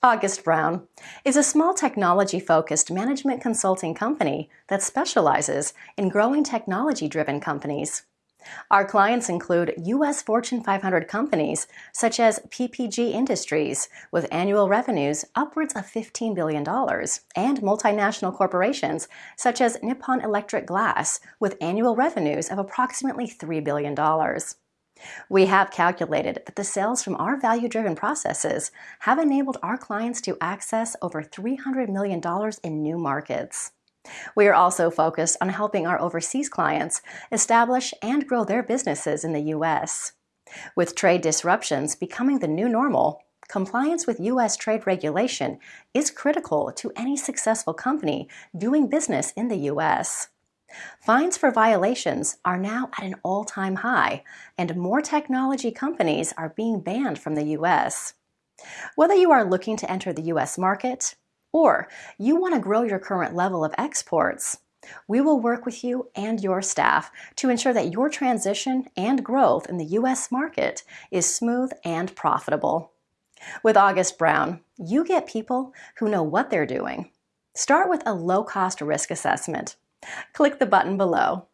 August Brown is a small technology-focused management consulting company that specializes in growing technology-driven companies. Our clients include U.S. Fortune 500 companies such as PPG Industries, with annual revenues upwards of $15 billion, and multinational corporations such as Nippon Electric Glass, with annual revenues of approximately $3 billion. We have calculated that the sales from our value-driven processes have enabled our clients to access over $300 million in new markets. We are also focused on helping our overseas clients establish and grow their businesses in the U.S. With trade disruptions becoming the new normal, compliance with U.S. trade regulation is critical to any successful company doing business in the U.S. Fines for violations are now at an all-time high, and more technology companies are being banned from the U.S. Whether you are looking to enter the U.S. market or you want to grow your current level of exports, we will work with you and your staff to ensure that your transition and growth in the U.S. market is smooth and profitable. With August Brown, you get people who know what they're doing. Start with a low-cost risk assessment. Click the button below.